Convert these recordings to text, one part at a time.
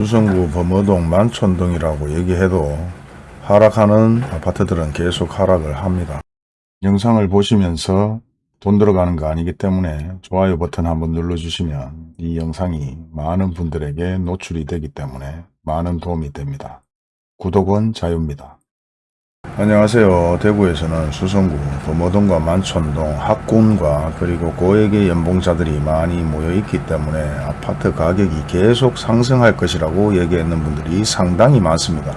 수성구 범어동 만촌동이라고 얘기해도 하락하는 아파트들은 계속 하락을 합니다. 영상을 보시면서 돈 들어가는 거 아니기 때문에 좋아요 버튼 한번 눌러주시면 이 영상이 많은 분들에게 노출이 되기 때문에 많은 도움이 됩니다. 구독은 자유입니다. 안녕하세요. 대구에서는 수성구 범어동과 만촌동 학군과 그리고 고액의 연봉자들이 많이 모여 있기 때문에 아파트 가격이 계속 상승할 것이라고 얘기했는 분들이 상당히 많습니다.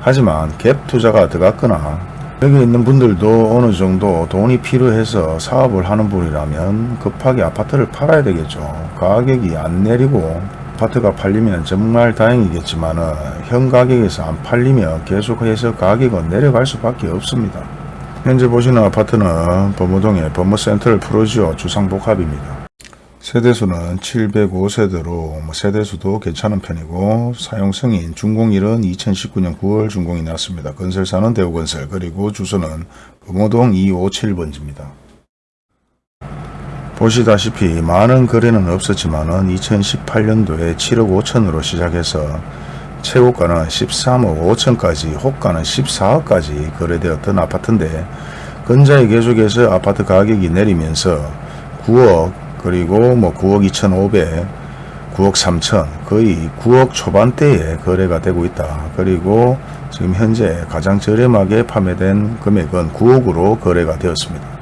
하지만 갭 투자가 들어갔거나 여기 있는 분들도 어느 정도 돈이 필요해서 사업을 하는 분이라면 급하게 아파트를 팔아야 되겠죠. 가격이 안 내리고 아파트가 팔리면 정말 다행이겠지만 현 가격에서 안 팔리면 계속해서 가격은 내려갈 수밖에 없습니다. 현재 보시는 아파트는 범어동의 범어센트럴 프로지오 주상복합입니다. 세대수는 705세대로 뭐 세대수도 괜찮은 편이고 사용승인 준공일은 2019년 9월 준공이 났습니다. 건설사는 대우건설 그리고 주소는 범어동 257번지입니다. 보시다시피 많은 거래는 없었지만 2018년도에 7억 5천으로 시작해서 최고가는 13억 5천까지 호가는 14억까지 거래되었던 아파트인데 근자에 계속해서 아파트 가격이 내리면서 9억 그리고 뭐 9억 2,500 9억 3천 거의 9억 초반대에 거래가 되고 있다. 그리고 지금 현재 가장 저렴하게 판매된 금액은 9억으로 거래가 되었습니다.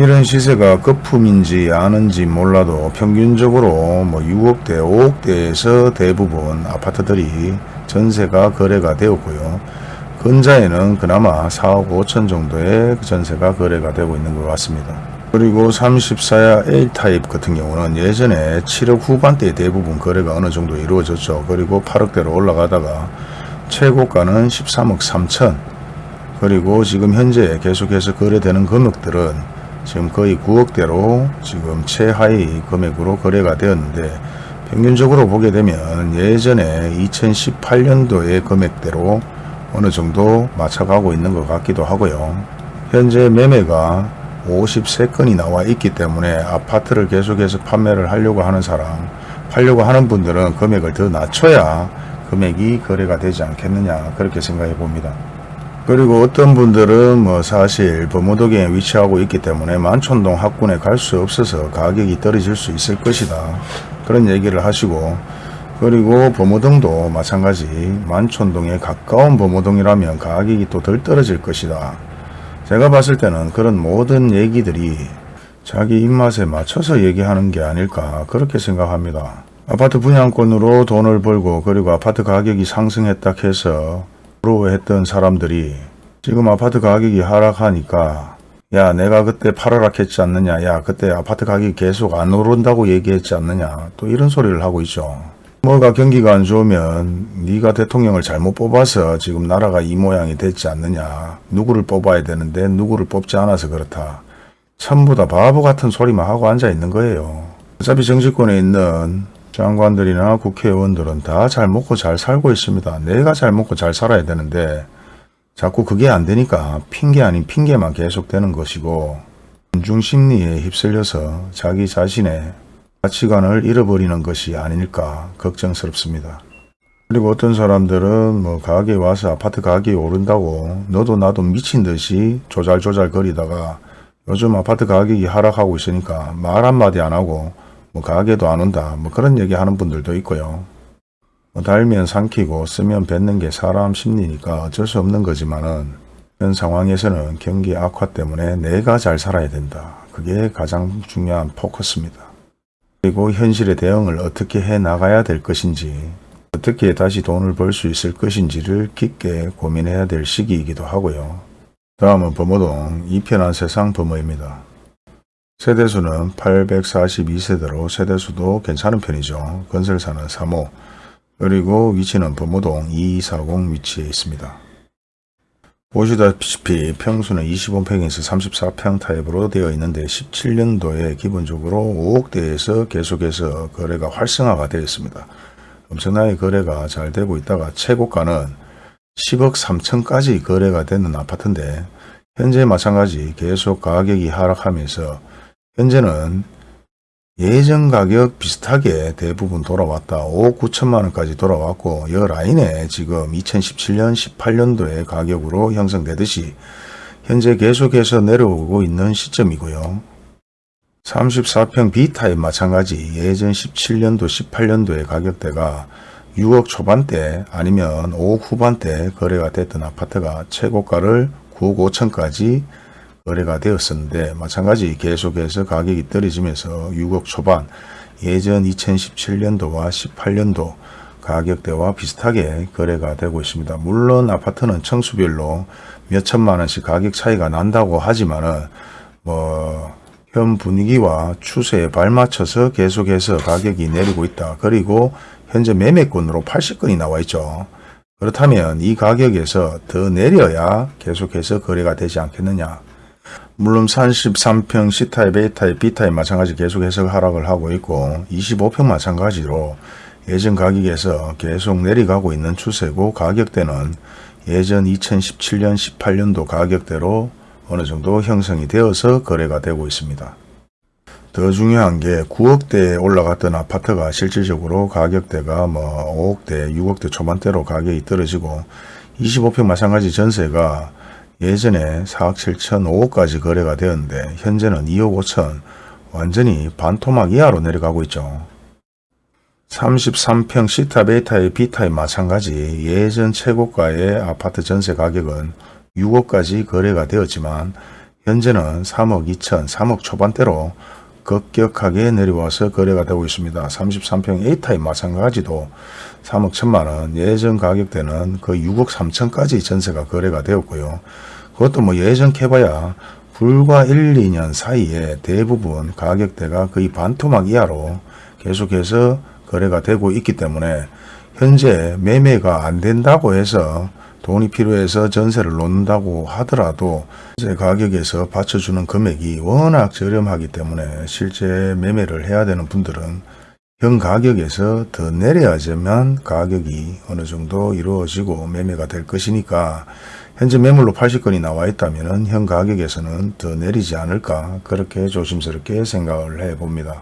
이런 시세가 거품인지 아는지 몰라도 평균적으로 뭐 6억대, 5억대에서 대부분 아파트들이 전세가 거래가 되었고요. 근자에는 그나마 4억 5천 정도의 전세가 거래가 되고 있는 것 같습니다. 그리고 34야 A타입 같은 경우는 예전에 7억 후반대에 대부분 거래가 어느 정도 이루어졌죠. 그리고 8억대로 올라가다가 최고가는 13억 3천 그리고 지금 현재 계속해서 거래되는 금액들은 지금 거의 9억대로 지금 최하위 금액으로 거래가 되었는데 평균적으로 보게 되면 예전에 2018년도의 금액대로 어느 정도 맞춰가고 있는 것 같기도 하고요. 현재 매매가 53건이 나와 있기 때문에 아파트를 계속해서 판매를 하려고 하는 사람, 팔려고 하는 분들은 금액을 더 낮춰야 금액이 거래가 되지 않겠느냐 그렇게 생각해 봅니다. 그리고 어떤 분들은 뭐 사실 범어동에 위치하고 있기 때문에 만촌동 학군에 갈 수 없어서 가격이 떨어질 수 있을 것이다. 그런 얘기를 하시고 그리고 범어동도 마찬가지 만촌동에 가까운 범어동이라면 가격이 또 덜 떨어질 것이다. 제가 봤을 때는 그런 모든 얘기들이 자기 입맛에 맞춰서 얘기하는 게 아닐까 그렇게 생각합니다. 아파트 분양권으로 돈을 벌고 그리고 아파트 가격이 상승했다 해서 부러워했던 사람들이 지금 아파트 가격이 하락하니까 야 내가 그때 팔아라 했지 않느냐 야 그때 아파트 가격이 계속 안 오른다고 얘기했지 않느냐 또 이런 소리를 하고 있죠. 뭐가 경기가 안 좋으면 네가 대통령을 잘못 뽑아서 지금 나라가 이 모양이 됐지 않느냐 누구를 뽑아야 되는데 누구를 뽑지 않아서 그렇다. 전부 다 바보 같은 소리만 하고 앉아 있는 거예요. 어차피 정치권에 있는 장관들이나 국회의원들은 다 잘 먹고 잘 살고 있습니다. 내가 잘 먹고 잘 살아야 되는데 자꾸 그게 안 되니까 핑계 아닌 핑계만 계속되는 것이고 군중심리에 휩쓸려서 자기 자신의 가치관을 잃어버리는 것이 아닐까 걱정스럽습니다. 그리고 어떤 사람들은 뭐 가게에 와서 아파트 가격이 오른다고 너도 나도 미친 듯이 조잘조잘 거리다가 요즘 아파트 가격이 하락하고 있으니까 말 한마디 안 하고 뭐 가게도 안 온다 뭐 그런 얘기 하는 분들도 있고요. 뭐 달면 삼키고 쓰면 뱉는 게 사람 심리니까 어쩔 수 없는 거지만은 현 상황에서는 경기 악화 때문에 내가 잘 살아야 된다. 그게 가장 중요한 포커스입니다. 그리고 현실의 대응을 어떻게 해 나가야 될 것인지 어떻게 다시 돈을 벌 수 있을 것인지를 깊게 고민해야 될 시기이기도 하고요. 다음은 범어동 이편한 세상 범어입니다. 세대수는 842세대로 세대수도 괜찮은 편이죠. 건설사는 3호 그리고 위치는 범어동 2240 위치에 있습니다. 보시다시피 평수는 25평에서 34평 타입으로 되어 있는데 17년도에 기본적으로 5억대에서 계속해서 거래가 활성화가 되어 있습니다. 엄청나게 거래가 잘 되고 있다가 최고가는 10억 3천까지 거래가 되는 아파트인데 현재 마찬가지 계속 가격이 하락하면서 현재는 예전 가격 비슷하게 대부분 돌아왔다. 5억 9천만 원까지 돌아왔고 이 라인에 지금 2017년 18년도의 가격으로 형성되듯이 현재 계속해서 내려오고 있는 시점이고요. 34평 B타입 마찬가지 예전 17년도 18년도의 가격대가 6억 초반대 아니면 5억 후반대 거래가 됐던 아파트가 최고가를 9억 5천까지 거래가 되었었는데 마찬가지 계속해서 가격이 떨어지면서 6억 초반 예전 2017년도와 18년도 가격대와 비슷하게 거래가 되고 있습니다. 물론 아파트는 청수별로 몇 천만 원씩 가격 차이가 난다고 하지만은 뭐 현 분위기와 추세에 발맞춰서 계속해서 가격이 내리고 있다. 그리고 현재 매매권으로 80건이 나와 있죠. 그렇다면 이 가격에서 더 내려야 계속해서 거래가 되지 않겠느냐. 물론 33평 C타입, A타입, B타입 마찬가지 계속해서 하락을 하고 있고 25평 마찬가지로 예전 가격에서 계속 내려가고 있는 추세고 가격대는 예전 2017년 18년도 가격대로 어느 정도 형성이 되어서 거래가 되고 있습니다. 더 중요한 게 9억대에 올라갔던 아파트가 실질적으로 가격대가 뭐 5억대, 6억대 초반대로 가격이 떨어지고 25평 마찬가지 전세가 예전에 4억 7천, 5억까지 거래가 되었는데 현재는 2억 5천 완전히 반토막 이하로 내려가고 있죠. 33평 C타입, A타입, B타입 마찬가지 예전 최고가의 아파트 전세 가격은 6억까지 거래가 되었지만 현재는 3억 2천, 3억 초반대로 급격하게 내려와서 거래가 되고 있습니다. 33평 A타입 마찬가지도 3억 1천만원 예전 가격대는 거의 6억 3천까지 전세가 거래가 되었고요. 그것도 뭐 예전 캐봐야 불과 1, 2년 사이에 대부분 가격대가 거의 반토막 이하로 계속해서 거래가 되고 있기 때문에 현재 매매가 안 된다고 해서 돈이 필요해서 전세를 놓는다고 하더라도 전세 가격에서 받쳐주는 금액이 워낙 저렴하기 때문에 실제 매매를 해야 되는 분들은 현 가격에서 더 내려야지만 가격이 어느 정도 이루어지고 매매가 될 것이니까 현재 매물로 80건이 나와 있다면 현 가격에서는 더 내리지 않을까 그렇게 조심스럽게 생각을 해봅니다.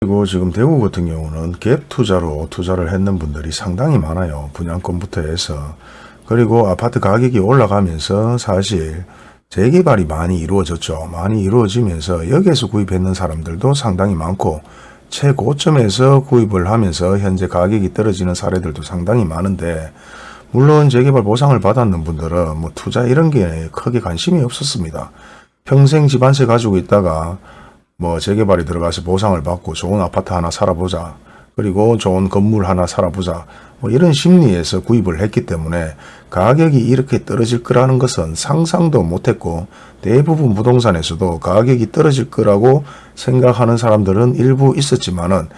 그리고 지금 대구 같은 경우는 갭 투자로 투자를 했는 분들이 상당히 많아요. 분양권부터 해서. 그리고 아파트 가격이 올라가면서 사실 재개발이 많이 이루어졌죠. 많이 이루어지면서 여기에서 구입했는 사람들도 상당히 많고 최고점에서 구입을 하면서 현재 가격이 떨어지는 사례들도 상당히 많은데 물론 재개발 보상을 받았는 분들은 뭐 투자 이런 게 크게 관심이 없었습니다. 평생 집안세 가지고 있다가 뭐 재개발이 들어가서 보상을 받고 좋은 아파트 하나 살아보자. 그리고 좋은 건물 하나 살아보자. 뭐 이런 심리에서 구입을 했기 때문에 가격이 이렇게 떨어질 거라는 것은 상상도 못했고 대부분 부동산에서도 가격이 떨어질 거라고 생각하는 사람들은 일부 있었지만 은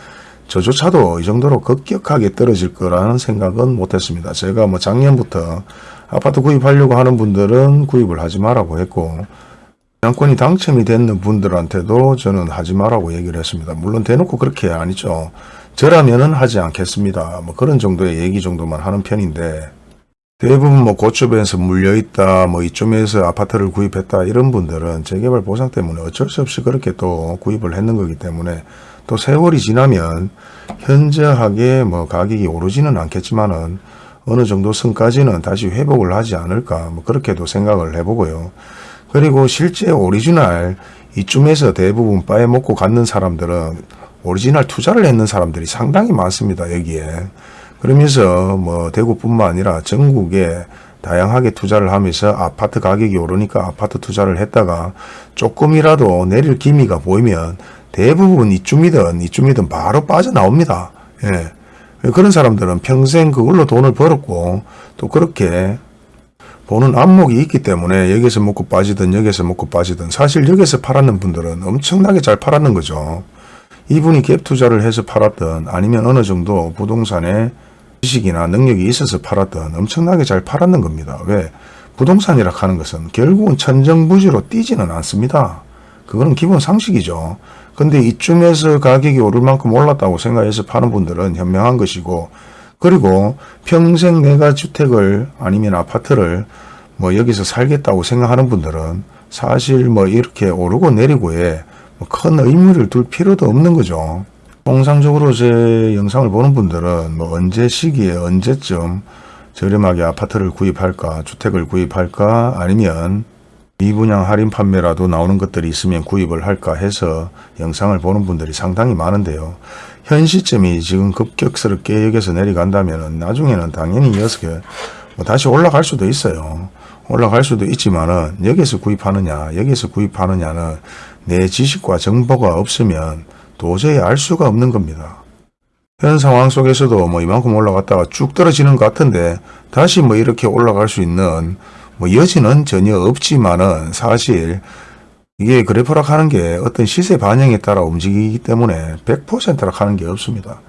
저조차도 이 정도로 급격하게 떨어질 거라는 생각은 못했습니다. 제가 뭐 작년부터 아파트 구입하려고 하는 분들은 구입을 하지 말라고 했고 양권이 당첨이 됐는 분들한테도 저는 하지 말라고 얘기를 했습니다. 물론 대놓고 그렇게 아니죠. 저라면은 하지 않겠습니다. 뭐 그런 정도의 얘기 정도만 하는 편인데 대부분 뭐 고점에서 물려있다 뭐 이쯤에서 아파트를 구입했다 이런 분들은 재개발 보상 때문에 어쩔 수 없이 그렇게 또 구입을 했는 거기 때문에 또 세월이 지나면 현저하게 뭐 가격이 오르지는 않겠지만은 어느 정도 선까지는 다시 회복을 하지 않을까 뭐 그렇게도 생각을 해보고요. 그리고 실제 오리지널 이쯤에서 대부분 빼먹고 갔는 사람들은 오리지널 투자를 했는 사람들이 상당히 많습니다. 여기에. 그러면서 뭐 대구뿐만 아니라 전국에 다양하게 투자를 하면서 아파트 가격이 오르니까 아파트 투자를 했다가 조금이라도 내릴 기미가 보이면 대부분 이쯤이든 이쯤이든 바로 빠져나옵니다. 예. 그런 사람들은 평생 그걸로 돈을 벌었고 또 그렇게 보는 안목이 있기 때문에 여기서 먹고 빠지든 여기서 먹고 빠지든 사실 여기서 팔았는 분들은 엄청나게 잘 팔았는 거죠. 이분이 갭 투자를 해서 팔았던 아니면 어느 정도 부동산에 지식이나 능력이 있어서 팔았던 엄청나게 잘 팔았는 겁니다. 왜? 부동산이라 하는 것은 결국은 천정부지로 뛰지는 않습니다. 그거는 기본 상식이죠. 근데 이쯤에서 가격이 오를 만큼 올랐다고 생각해서 파는 분들은 현명한 것이고 그리고 평생 내가 주택을 아니면 아파트를 뭐 여기서 살겠다고 생각하는 분들은 사실 뭐 이렇게 오르고 내리고에 뭐 큰 의무를 둘 필요도 없는 거죠. 통상적으로 제 영상을 보는 분들은 뭐 언제 시기에 언제쯤 저렴하게 아파트를 구입할까 주택을 구입할까 아니면 미분양 할인 판매라도 나오는 것들이 있으면 구입을 할까 해서 영상을 보는 분들이 상당히 많은데요. 현 시점이 지금 급격스럽게 여기서 내려간다면 나중에는 당연히 이어서 뭐 다시 올라갈 수도 있어요. 올라갈 수도 있지만 은 여기서 구입하느냐 여기서 구입하느냐는 내 지식과 정보가 없으면 도저히 알 수가 없는 겁니다. 현 상황 속에서도 뭐 이만큼 올라갔다가 쭉 떨어지는 것 같은데 다시 뭐 이렇게 올라갈 수 있는 뭐 여지는 전혀 없지만은 사실 이게 그래프락 하는 게 어떤 시세 반영에 따라 움직이기 때문에 100%락 하는 게 없습니다.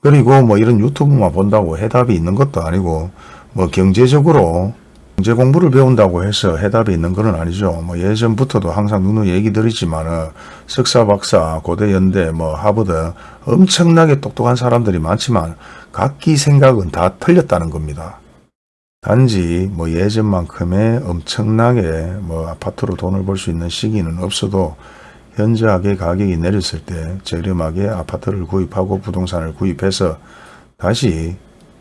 그리고 뭐 이런 유튜브만 본다고 해답이 있는 것도 아니고 뭐 경제적으로 경제 공부를 배운다고 해서 해답이 있는 건 아니죠. 뭐 예전부터도 항상 누누이 얘기 드리지만은 석사, 박사, 고대, 연대, 뭐 하버드 엄청나게 똑똑한 사람들이 많지만 각기 생각은 다 틀렸다는 겁니다. 단지 뭐 예전만큼의 엄청나게 뭐 아파트로 돈을 벌 수 있는 시기는 없어도 현저하게 가격이 내렸을 때 저렴하게 아파트를 구입하고 부동산을 구입해서 다시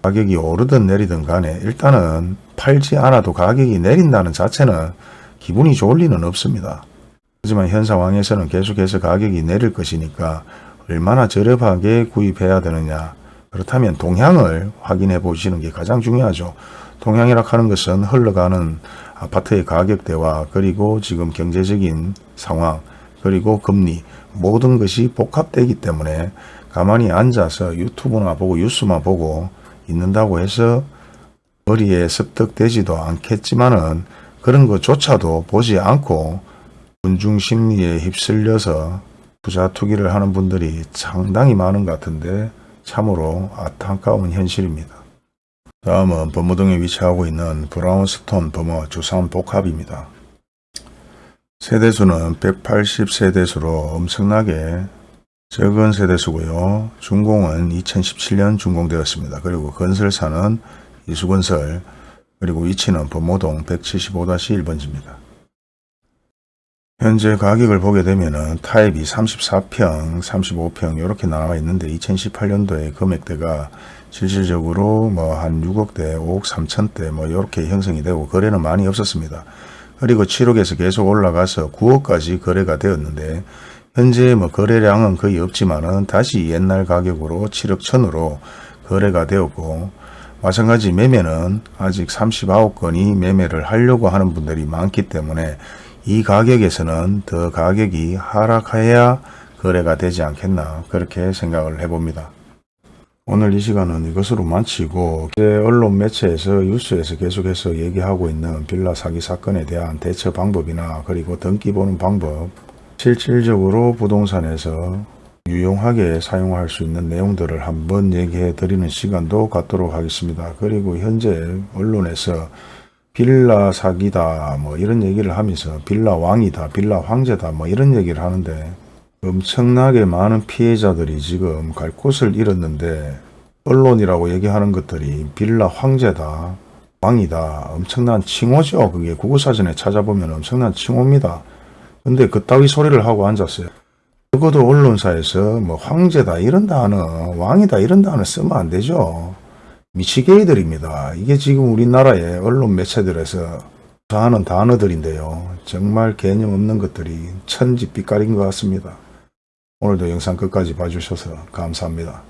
가격이 오르든 내리든 간에 일단은 팔지 않아도 가격이 내린다는 자체는 기분이 좋을 리는 없습니다. 하지만 현 상황에서는 계속해서 가격이 내릴 것이니까 얼마나 저렴하게 구입해야 되느냐 그렇다면 동향을 확인해 보시는 게 가장 중요하죠. 동향이라 하는 것은 흘러가는 아파트의 가격대와 그리고 지금 경제적인 상황 그리고 금리 모든 것이 복합되기 때문에 가만히 앉아서 유튜브나 보고 뉴스만 보고 있는다고 해서 머리에 습득되지도 않겠지만은 그런 것조차도 보지 않고 군중 심리에 휩쓸려서 부자 투기를 하는 분들이 상당히 많은 것 같은데 참으로 안타까운 현실입니다. 다음은 범어동에 위치하고 있는 브라운스톤 범어 주상복합입니다. 세대수는 180세대수로 엄청나게 적은 세대수고요. 준공은 2017년 준공되었습니다. 그리고 건설사는 이수건설 그리고 위치는 범어동 175-1번지입니다. 현재 가격을 보게 되면은 타입이 34평, 35평 이렇게 나와 있는데 2018년도에 금액대가 실질적으로 뭐 한 6억대, 5억 3천대 뭐 이렇게 형성이 되고 거래는 많이 없었습니다. 그리고 7억에서 계속 올라가서 9억까지 거래가 되었는데 현재 뭐 거래량은 거의 없지만은 다시 옛날 가격으로 7억 천으로 거래가 되었고 마찬가지 매매는 아직 39건이 매매를 하려고 하는 분들이 많기 때문에 이 가격에서는 더 가격이 하락해야 거래가 되지 않겠나 그렇게 생각을 해봅니다. 오늘 이 시간은 이것으로 마치고 언론 매체에서 뉴스에서 계속해서 얘기하고 있는 빌라 사기 사건에 대한 대처 방법이나 그리고 등기 보는 방법 실질적으로 부동산에서 유용하게 사용할 수 있는 내용들을 한번 얘기해 드리는 시간도 갖도록 하겠습니다. 그리고 현재 언론에서 빌라 사기다 뭐 이런 얘기를 하면서 빌라 왕이다 빌라 황제다 뭐 이런 얘기를 하는데 엄청나게 많은 피해자들이 지금 갈 곳을 잃었는데 언론이라고 얘기하는 것들이 빌라 황제다 왕이다 엄청난 칭호죠 그게 국어사전에 찾아보면 엄청난 칭호입니다 근데 그따위 소리를 하고 앉았어요. 적어도 언론사에서 뭐 황제다 이런 단어 왕이다 이런 단어 쓰면 안 되죠. 미치게이들입니다. 이게 지금 우리나라의 언론 매체들에서 하는 단어들인데요. 정말 개념 없는 것들이 천지 빛깔인 것 같습니다. 오늘도 영상 끝까지 봐주셔서 감사합니다